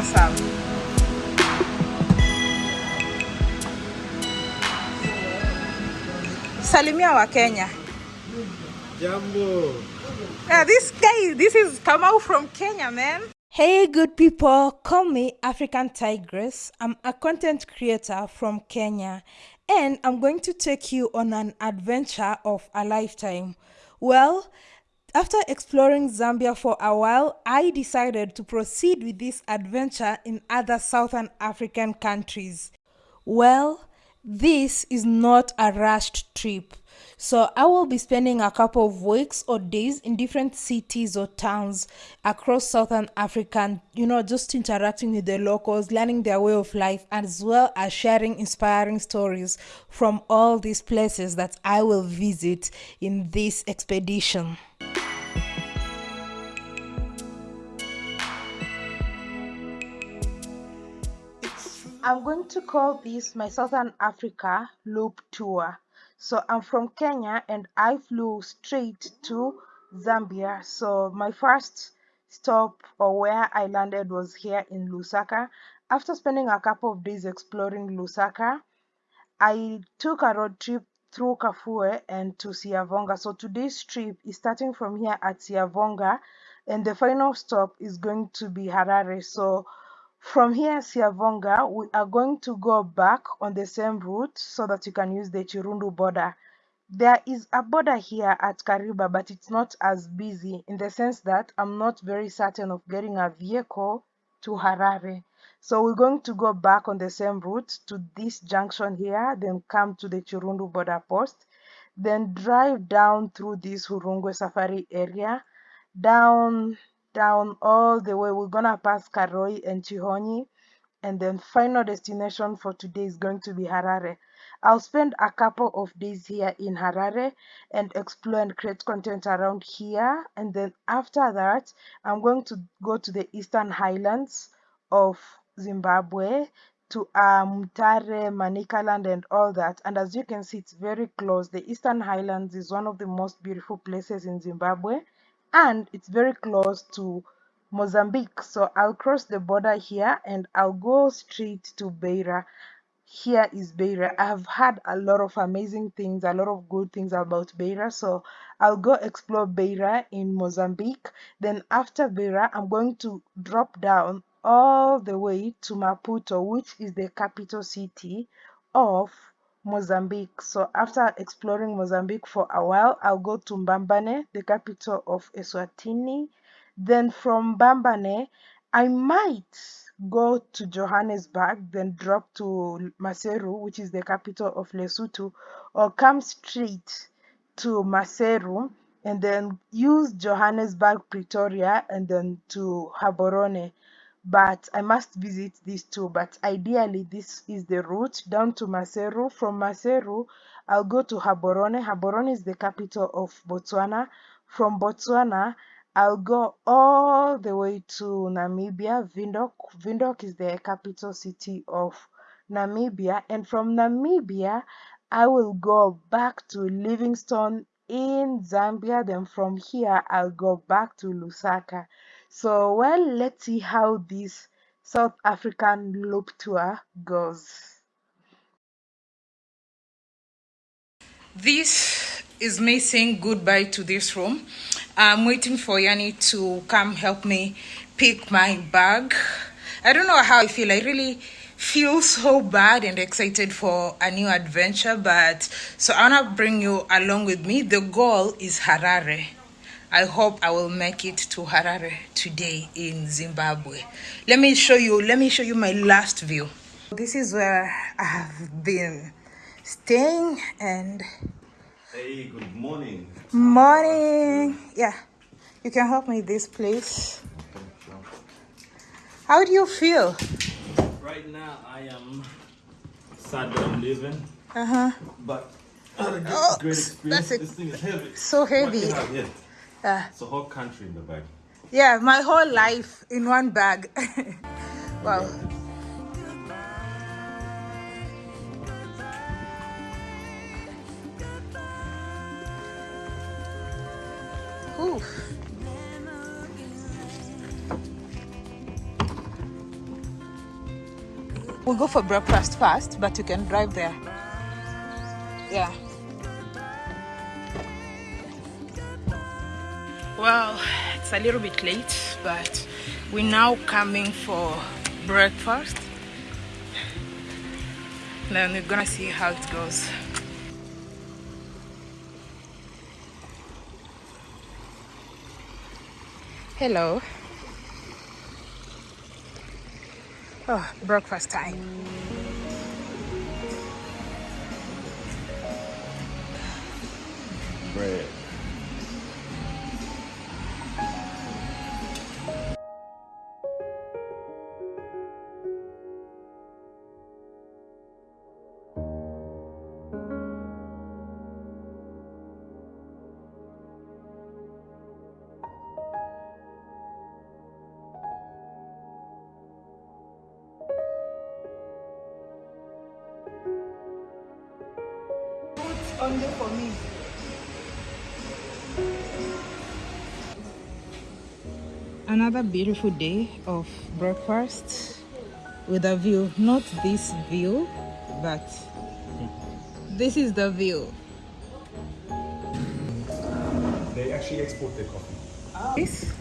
awesome. Salimia wa Kenya. Jambo. Yeah, this guy, this is Kamau from Kenya, man. Hey, good people, call me African Tigress. I'm a content creator from Kenya, and I'm going to take you on an adventure of a lifetime. Well, after exploring Zambia for a while, I decided to proceed with this adventure in other Southern African countries. Well, this is not a rushed trip. So I will be spending a couple of weeks or days in different cities or towns across Southern Africa, you know, just interacting with the locals, learning their way of life, as well as sharing inspiring stories from all these places that I will visit in this expedition. I'm going to call this my Southern Africa loop tour. So I'm from Kenya and I flew straight to Zambia. So my first stop or where I landed was here in Lusaka. After spending a couple of days exploring Lusaka, I took a road trip through Kafue and to Siavonga. So today's trip is starting from here at Siavonga and the final stop is going to be Harare. So from here, Siavonga, we are going to go back on the same route so that you can use the Chirundu border. There is a border here at Kariba, but it's not as busy in the sense that I'm not very certain of getting a vehicle to Harare. So we're going to go back on the same route to this junction here, then come to the Chirundu border post, then drive down through this Hurungwe Safari area, down down all the way. We're gonna pass Karoi and Chinhoyi, and then final destination for today is going to be Harare. I'll spend a couple of days here in Harare and explore and create content around here. And then after that, I'm going to go to the eastern highlands of Zimbabwe to um, Mutare, Manicaland, and all that. And as you can see, it's very close. The Eastern Highlands is one of the most beautiful places in Zimbabwe and it's very close to Mozambique. So I'll cross the border here and I'll go straight to Beira. Here is Beira. I've had a lot of amazing things, a lot of good things about Beira. So I'll go explore Beira in Mozambique. Then after Beira, I'm going to drop down all the way to Maputo, which is the capital city of Mozambique. So after exploring Mozambique for a while, I'll go to Mbambane, the capital of Eswatini. Then from Mbambane, I might go to Johannesburg, then drop to Maseru, which is the capital of Lesotho, or come straight to Maseru and then use Johannesburg, Pretoria, and then to Gaborone but I must visit these two. But ideally, this is the route down to Maseru. From Maseru, I'll go to Gaborone. Gaborone is the capital of Botswana. From Botswana, I'll go all the way to Namibia, Windhoek. Windhoek is the capital city of Namibia. And from Namibia, I will go back to Livingstone in Zambia. Then from here, I'll go back to Lusaka. So, well, let's see how this South African loop tour goes. This is me saying goodbye to this room. I'm waiting for Yanni to come help me pick my bag. I don't know how I feel. I really feel so bad and excited for a new adventure, but so I want to bring you along with me. The goal is Harare. I hope I will make it to Harare today in Zimbabwe. Let me show you, let me show you my last view. This is where I have been staying and Hey, good morning. morning. Yeah, you can help me this place. How do you feel? Right now, I am sad that I'm leaving, Uh-huh. but I had a great, Oh, great that's a- This thing is heavy. so heavy. What you have here? Uh, It's a whole country in the bag. yeah, my whole life in one bag. wow. Oof. we'll go for breakfast first but you can drive there yeah well it's a little bit late but we're now coming for breakfast. Then we're gonna see how it goes. Hello. Oh breakfast time. Bread. Another beautiful day of breakfast with a view not this view but this is the view They actually export their coffee. this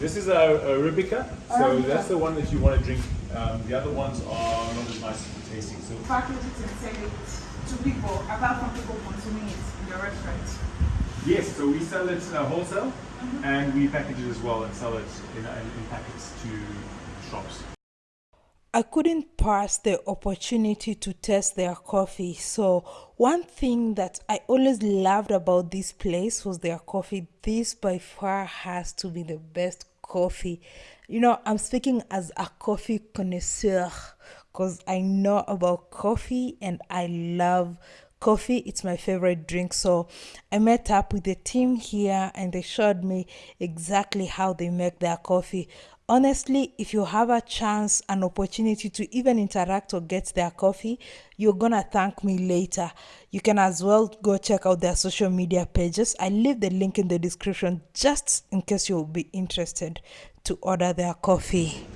This is a, Arabica, so that's the one that you want to drink. Um, the other ones are not as nice as tasting. So package it and sell it to people apart from people consuming it in the restaurant yes, so we sell it uh, wholesale, and we package it as well and sell it in, in, in packets to shops. I couldn't pass the opportunity to test their coffee. So, one thing that I always loved about this place was their coffee. This by far has to be the best coffee. You know, I'm speaking as a coffee connoisseur because I know about coffee and I love coffee it's my favorite drink. So i met up with the team here and they showed me exactly how they make their coffee. Honestly if you have a chance an opportunity to even interact or get their coffee you're gonna thank me later. You can as well go check out their social media pages. I leave the link in the description just in case you'll be interested to order their coffee.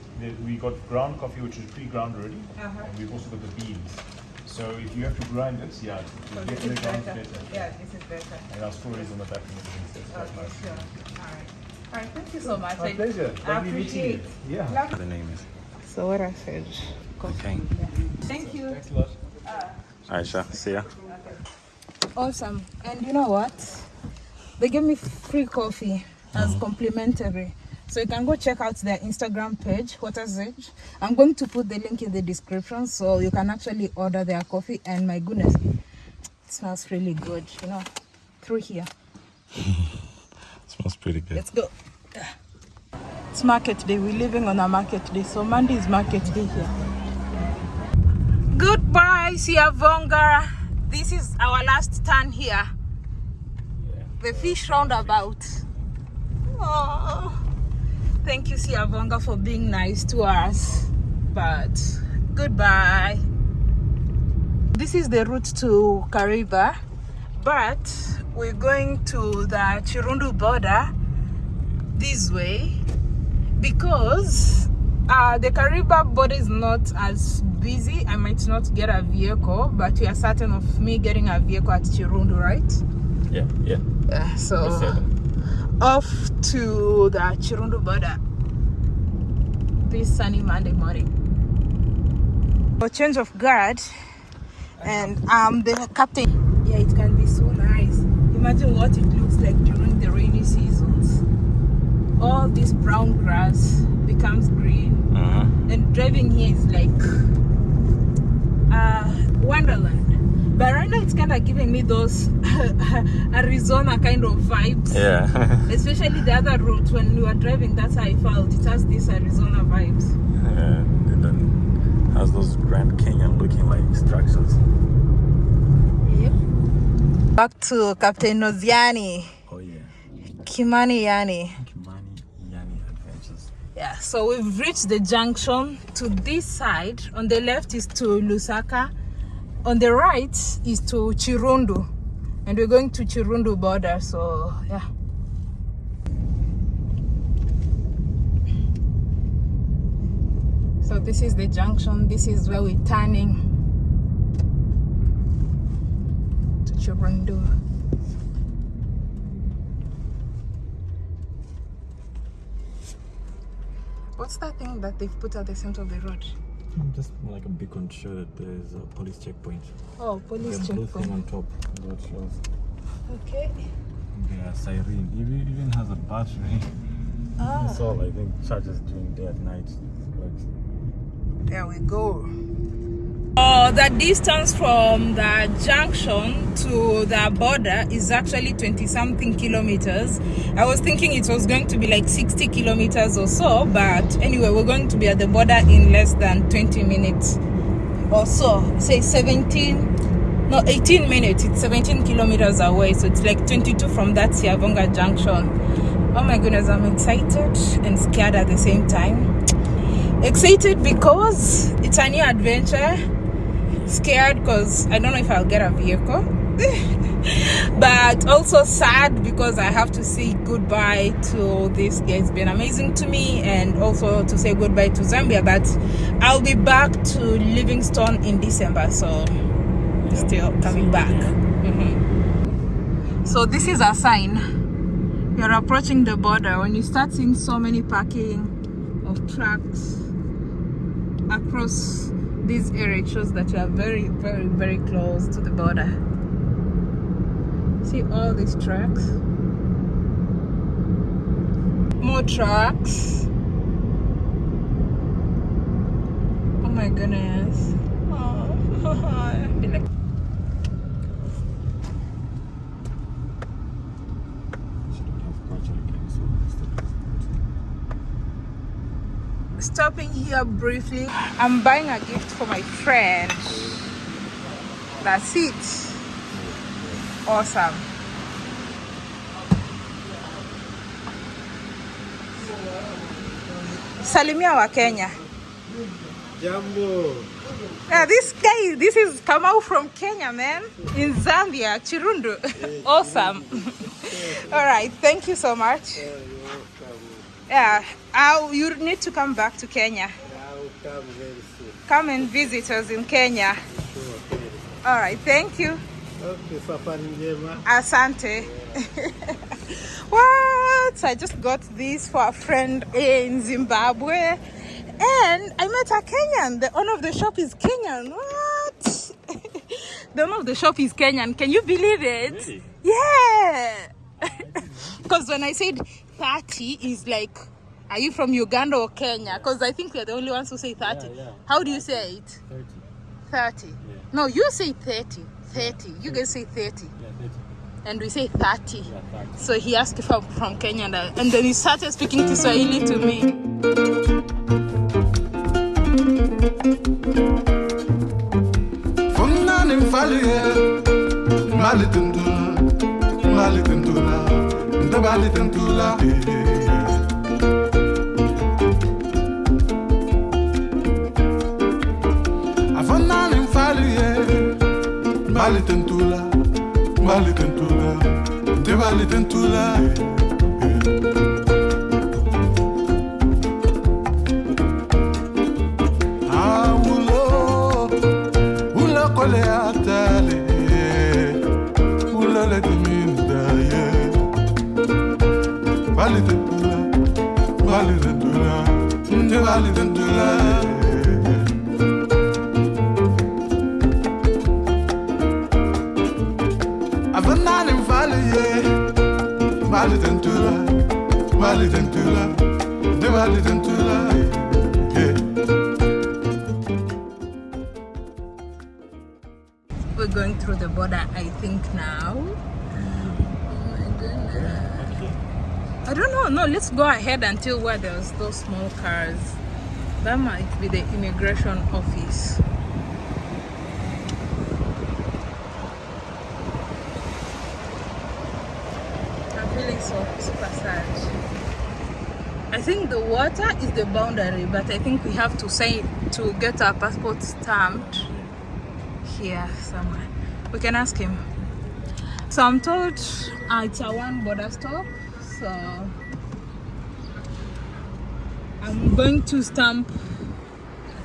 We got ground coffee, which is pre-ground already, uh-huh. and we've also got the beans. So if you have to grind it, yeah, to get the ground better. yeah this is better And our stories on the back and everything, so it's quite nice. sure all right all right thank you so much My I- pleasure. I Lovely meeting you. appreciate Yeah. The name is. so what i said Okay. thank you Thanks a lot. Aisha, see ya. Awesome. And you know what? They gave me free coffee as mm-hmm. complimentary. So you can go check out their Instagram page, Waters Edge. I'm going to put the link in the description so you can actually order their coffee. And my goodness, it smells really good, you know, through here. it Smells pretty good. Let's go. It's market day. We're living on a market day. So Monday is market day here. Goodbye, Siavonga. This is our last turn here. The fish roundabout. Oh, thank you, Siavonga, for being nice to us. But goodbye. This is the route to Kariba, but we're going to the Chirundu border this way because uh, the Kariba border is not as busy. I might not get a vehicle, but we are certain of me getting a vehicle at Chirundu, right? Yeah, yeah. Yeah, so. Off to the Chirundu border this sunny Monday morning. A change of guard, and I'm the captain. Yeah, it can be so nice. Imagine what it looks like during the rainy seasons. All this brown grass becomes green, Uh-huh. and driving here is like uh, wonderland. But right now, it's kind of giving me those Arizona kind of vibes. Yeah. Especially the other route when we were driving, that's how I felt. It has these Arizona vibes. yeah. And then has those Grand Canyon looking like structures. Yep. Back to Captain Noziani, Oh yeah. Kimani Yani. Kimani Yani Adventures. Yeah, so we've reached the junction. To this side, on the left is to Lusaka, on the right is to Chirundu, and we're going to Chirundu border. So yeah. So this is the junction. This is where we're turning to Chirundu. What's that thing that they've put at the center of the road? Just like a beacon to show that there is a police checkpoint. Oh, police The blue thing checkpoint. on top that shows Okay. the siren. Even even has a battery. Ah, It's all I think charges during day and night. Like, there we go. Oh, the distance from the junction to the border is actually 20 something kilometers. I was thinking it was going to be like 60 kilometers or so, but anyway, we're going to be at the border in less than 20 minutes or so. Say 17, no, 18 minutes. It's 17 kilometers away, so it's like 22 from that Siavonga junction. Oh my goodness, I'm excited and scared at the same time. Excited because it's a new adventure scared because I don't know if I'll get a vehicle. but also sad because I have to say goodbye to this guy. It's been amazing to me and also to say goodbye to Zambia. But I'll be back to Livingstone in December, so still coming back. Mhm. So this is a sign. You're approaching the border when you start seeing so many parking of trucks across this area shows that you are very very very close to the border. See all these trucks more trucks oh my goodness. Oh, I feel like shouldn't have gradually getting so instead of- stopping here briefly. I'm buying a gift for my friend. That's it. Awesome. Salimia wa kenya. Jambo. yeah, this guy this is kamau from kenya man. In zambia chirundu. Awesome. All right thank you so much. Welcome. Yeah uh, you need to come back to kenya I'll come very soon. come and visit us in Kenya. Sure. All right, thank you. Okay. Asante. what? I just got this for a friend in Zimbabwe. And I met a Kenyan. The owner of the shop is Kenyan. What? the owner of the shop is Kenyan. Can you believe it? Really? Yeah. Because when I said 30 is like, are you from Uganda or Kenya? Because I think we're the only ones who say 30. Yeah, yeah. How do you say it? 30. 30. No, you say 30. 30. You guys say 30. Yeah, 30. And we say 30. Yeah, 30. So he asked if I'm from Kenya and, I- and then he started speaking to Kiswahili to me. vale tanto lá Avana nem fale Vale tanto lá Vale tanto lá Te vale tanto lá Yeah We're going through the border, I think, now. Oh my goodness. I don't know. No, let's go ahead until where there's those small cars. That might be the immigration office. I'm feeling so super sad. I think the water is the boundary, but I think we have to say to get our passport stamped here somewhere. We can ask him. So I'm told uh, it's a one border stop. So I'm going to stamp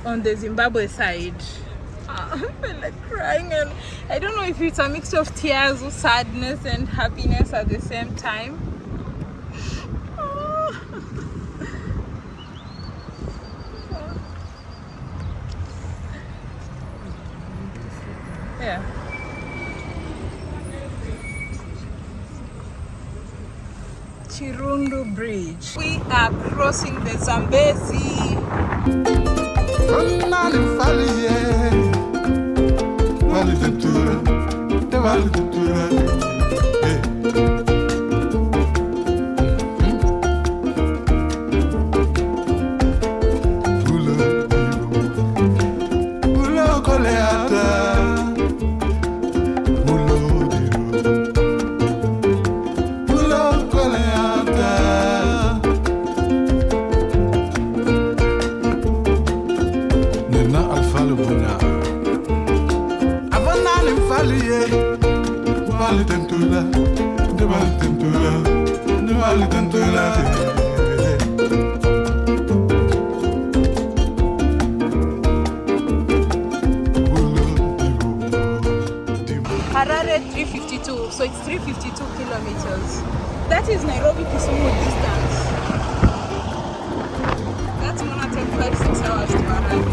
on the Zimbabwe side. I feel like crying and I don't know if it's a mix of tears or sadness and happiness at the same time. Yeah. Bridge. We are crossing the Zambezi. Fernando 352, so it's 352 kilometers. That is Nairobi Kisumu distance. That's gonna take five, six hours to arrive.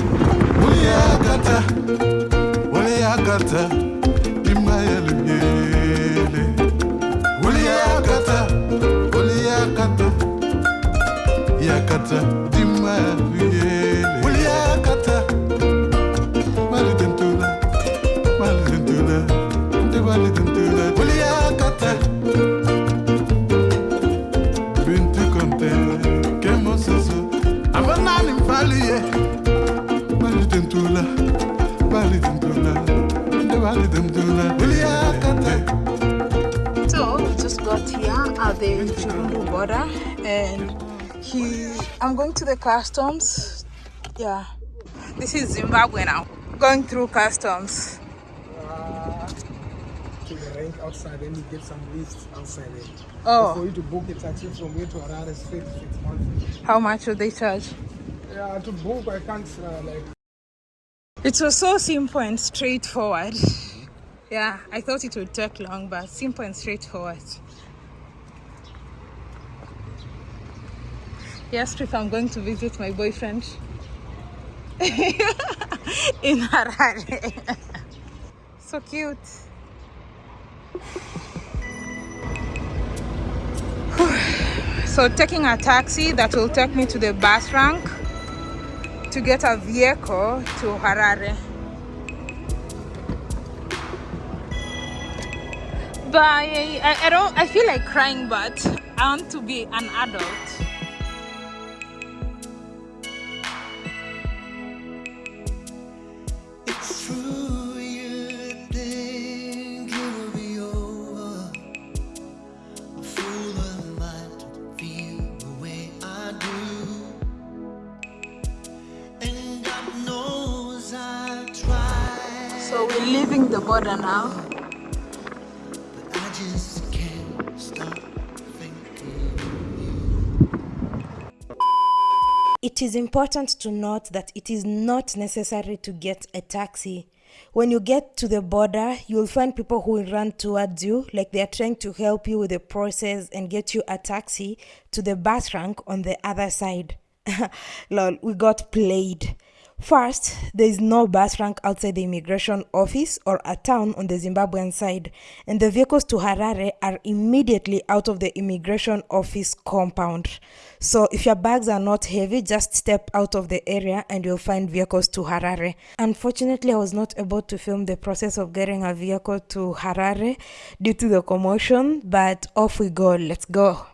So we just got here at the Chirundu border and he I'm going to the customs. Yeah. This is Zimbabwe now. Going through customs. to the rank outside, then you get some lifts outside there. Oh. For you to book a taxi from here to Harare straight, six months. How much would they charge? Yeah, to book, I can't uh, like. It was so simple and straightforward. Yeah, I thought it would take long, but simple and straightforward. Yes, Trip, I'm going to visit my boyfriend in Harare. so cute. so taking a taxi that will take me to the bus rank to get a vehicle to Harare. But I, I, don't I feel like crying but I want to be an adult. Is important to note that it is not necessary to get a taxi. When you get to the border, you will find people who will run towards you, like they are trying to help you with the process and get you a taxi to the bus rank on the other side. Lol, we got played. First, there is no bus rank outside the immigration office or a town on the Zimbabwean side, and the vehicles to Harare are immediately out of the immigration office compound. So, if your bags are not heavy, just step out of the area and you'll find vehicles to Harare. Unfortunately, I was not able to film the process of getting a vehicle to Harare due to the commotion, but off we go. Let's go.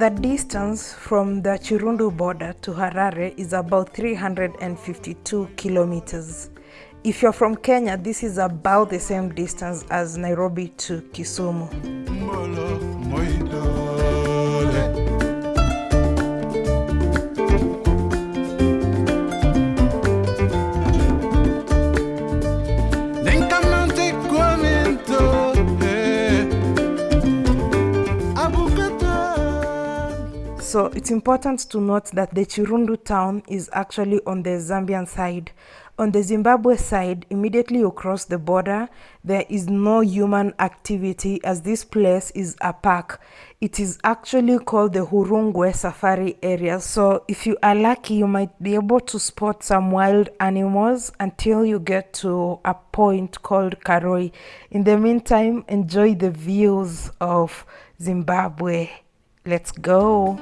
The distance from the Chirundu border to Harare is about 352 kilometers. If you're from Kenya, this is about the same distance as Nairobi to Kisumu. molo So it's important to note that the Chirundu town is actually on the Zambian side. On the Zimbabwe side, immediately across the border, there is no human activity as this place is a park. It is actually called the Hurungwe Safari Area. So if you are lucky, you might be able to spot some wild animals until you get to a point called Karoi. In the meantime, enjoy the views of Zimbabwe. Let's go.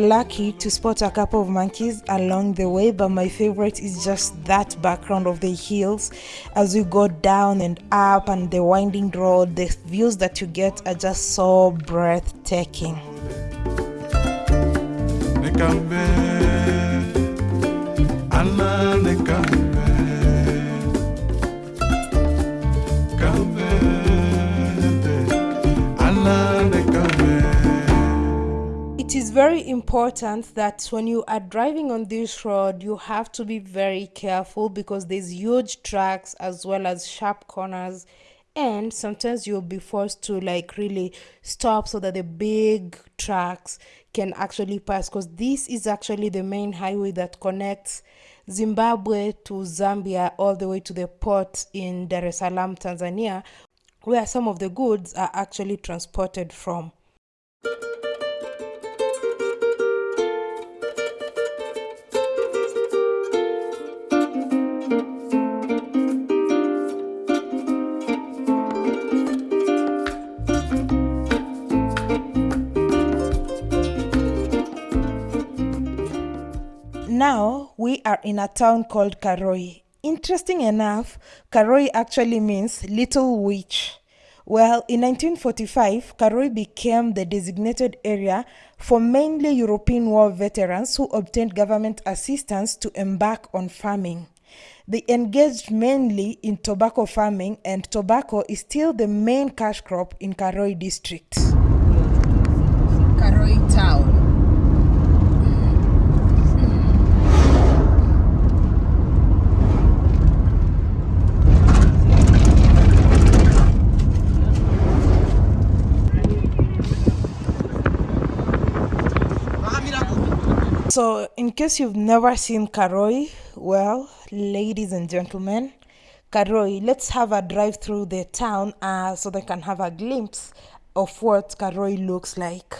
Were lucky to spot a couple of monkeys along the way, but my favorite is just that background of the hills as we go down and up and the winding road. The views that you get are just so breathtaking. Allah is very important that when you are driving on this road, you have to be very careful because there's huge tracks as well as sharp corners, and sometimes you'll be forced to like really stop so that the big trucks can actually pass. Because this is actually the main highway that connects Zimbabwe to Zambia all the way to the port in Dar es Salaam, Tanzania, where some of the goods are actually transported from. Now we are in a town called Karoi. Interesting enough, Karoi actually means little witch. Well, in 1945, Karoi became the designated area for mainly European war veterans who obtained government assistance to embark on farming. They engaged mainly in tobacco farming, and tobacco is still the main cash crop in Karoi district. Karoi town. So, in case you've never seen Karoi, well, ladies and gentlemen, Karoi, let's have a drive through the town uh, so they can have a glimpse of what Karoi looks like.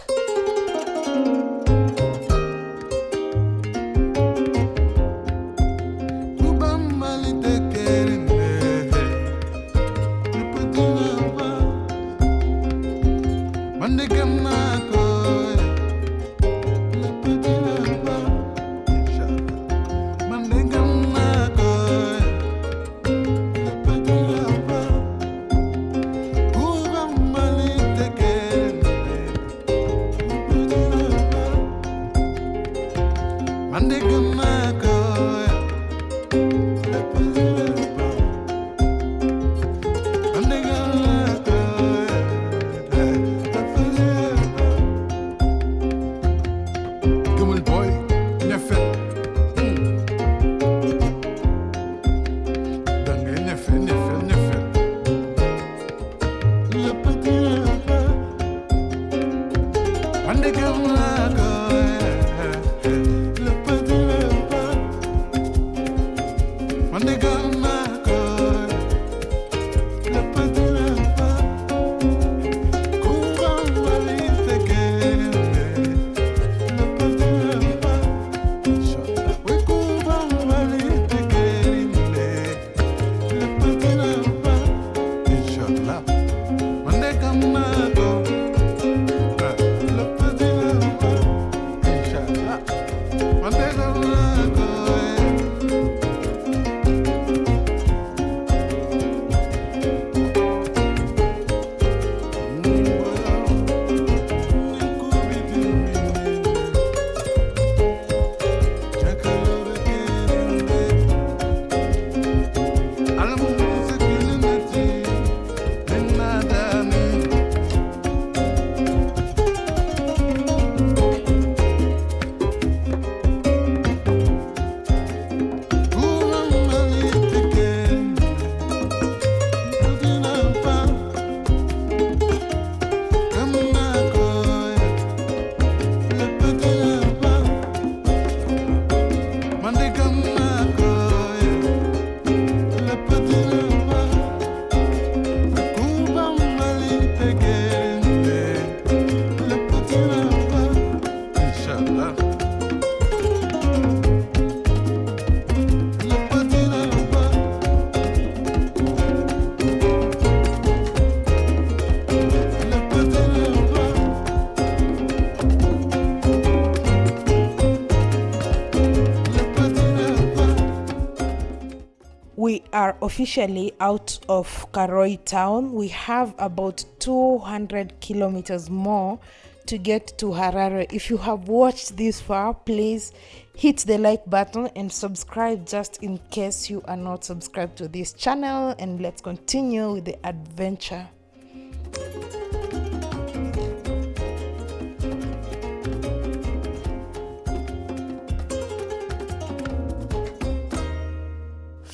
Officially out of Karoi town. We have about 200 kilometers more to get to Harare. If you have watched this far, please hit the like button and subscribe just in case you are not subscribed to this channel. And let's continue with the adventure.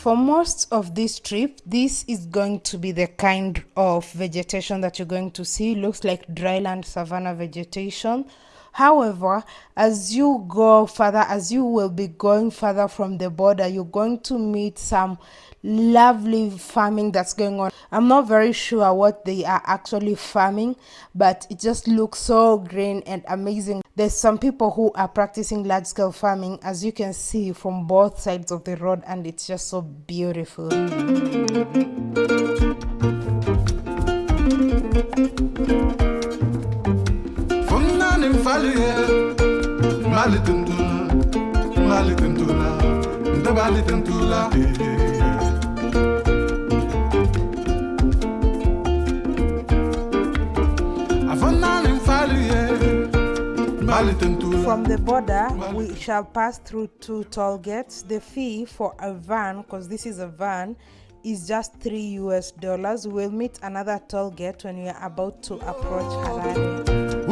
For most of this trip this is going to be the kind of vegetation that you're going to see. Looks like dryland savanna vegetation however as you go further as you will be going further from the border you're going to meet some lovely farming that's going on. I'm not very sure what they are actually farming but it just looks so green and amazing. There's some people who are practicing large scale farming as you can see from both sides of the road and it's just so beautiful Afanani tentula From the border, we shall pass through two toll gates. The fee for a van, because this is a van, is just 3 US dollars. We'll meet another toll gate when we are about to approach Harare.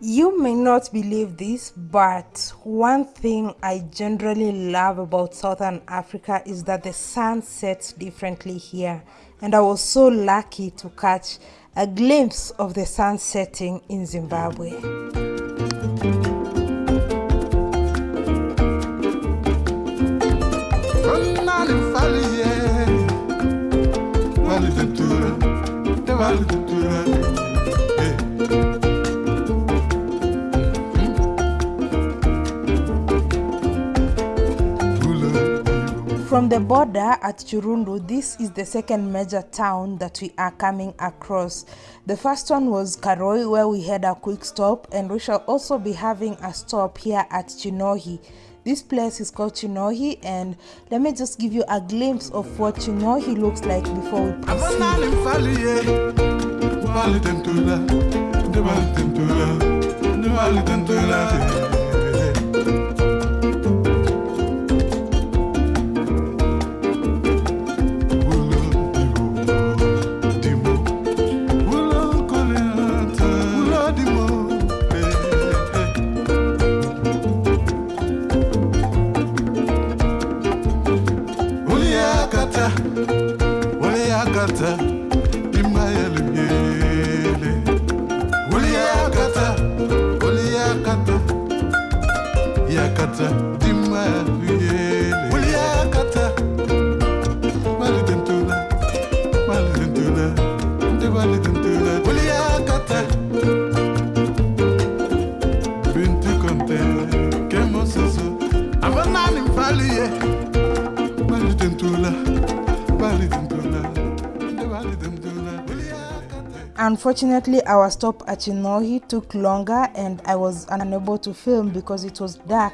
You may not believe this, but one thing I generally love about Southern Africa is that the sun sets differently here. And I was so lucky to catch a glimpse of the sun setting in Zimbabwe. From the border at Chirundu, this is the second major town that we are coming across. The first one was Karoi, where we had a quick stop, and we shall also be having a stop here at Chinhoyi. This place is called Chinhoyi, and let me just give you a glimpse of what Chinhoyi looks like before we proceed. Unfortunately, our stop at Chinhoyi took longer and I was unable to film because it was dark.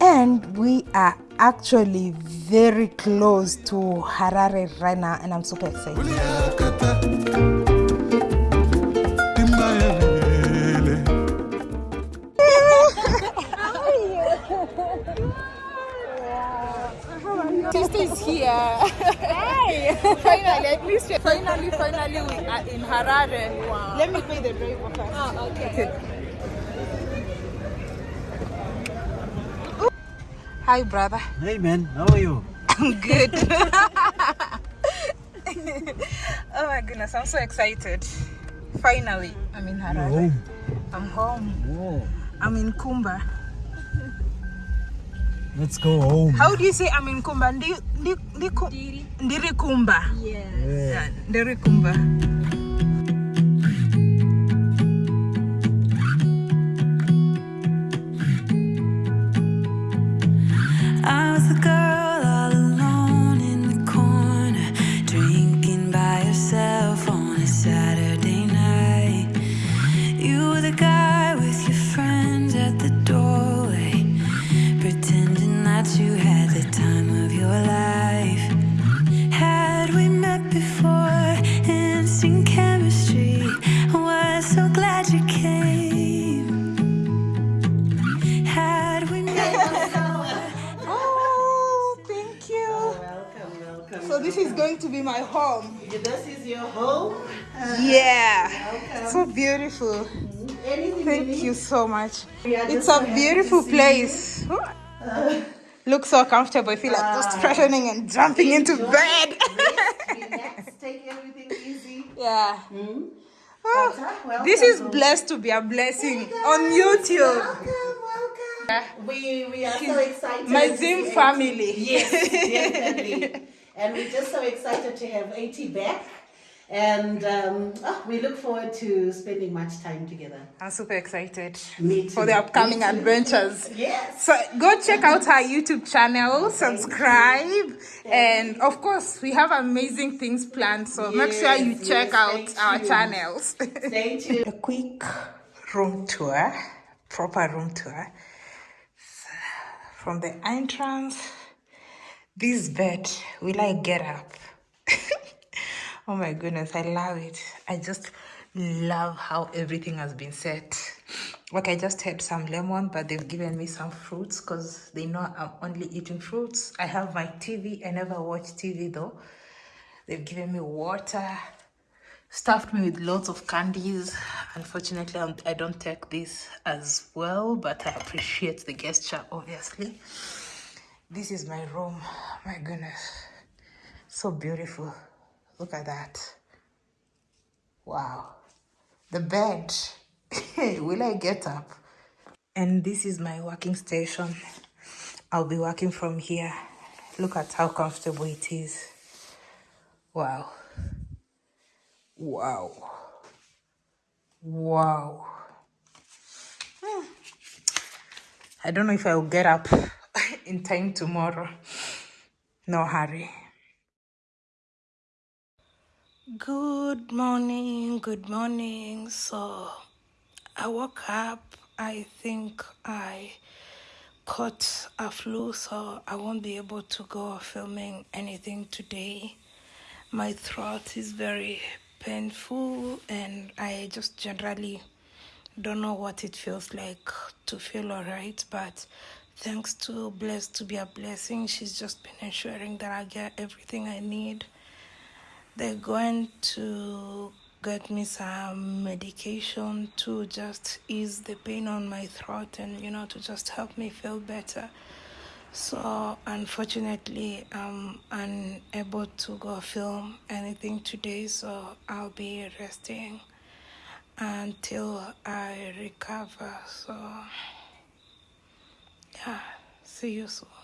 And we are actually very close to Harare right now, and I'm super excited. Sister is here. Hey! finally, at least we're finally, finally we are in Harare. Wow. Let me pay the driver first. Oh, okay. Hi, brother. Hey man, how are you? I'm good. oh my goodness, I'm so excited. Finally, I'm in Harare. I'm home. Whoa, I'm in Kumba. Let's go home. How do you say I'm in Kumba? Ndi, ndi, ndi, ku- Ndiri Kumba. Yeah, Ndiri Thank you so much. It's a beautiful place. Uh, Look so comfortable. I feel like just ah. freshening and jumping into bed. Relax, take everything easy. yeah. Hmm? Oh, uh, welcome this is blessed to be a blessing on YouTube. Welcome, welcome. We we are so excited. My Zim family. Yes, definitely. and we're just so excited to have AT back. And um, oh, we look forward to spending much time together. I'm super excited Me for the upcoming Me too. adventures. Yes. So go check out our YouTube channel, subscribe, and of course we have amazing things planned. So make sure you check yes, out our tuned. channels. Stay tuned. A quick room tour, proper room tour. From the entrance, this bed, will I get up? oh my goodness, I love it. I just love how everything has been set. Like I just had some lemon, but they've given me some fruits because they know I'm only eating fruits. I have my TV. I never watch TV though. They've given me water, stuffed me with lots of candies. Unfortunately, I'm, I don't take this as well, but I appreciate the gesture, obviously. This is my room. My goodness. So beautiful. Look at that. Wow. The bed. Will I get up? And this is my working station. I'll be working from here. Look at how comfortable it is. Wow. Wow. Wow. Hmm. I don't know if I will get up in time tomorrow. No hurry. Good morning, good morning. So I woke up. I think I caught a flu, so I won't be able to go filming anything today. My throat is very painful, and I just generally don't know what it feels like to feel alright. But thanks to Blessed to be a blessing, she's just been ensuring that I get everything I need they're going to get me some medication to just ease the pain on my throat and you know to just help me feel better. So unfortunately i'm unable to go film anything today so i'll be resting until i recover. So yeah see you soon.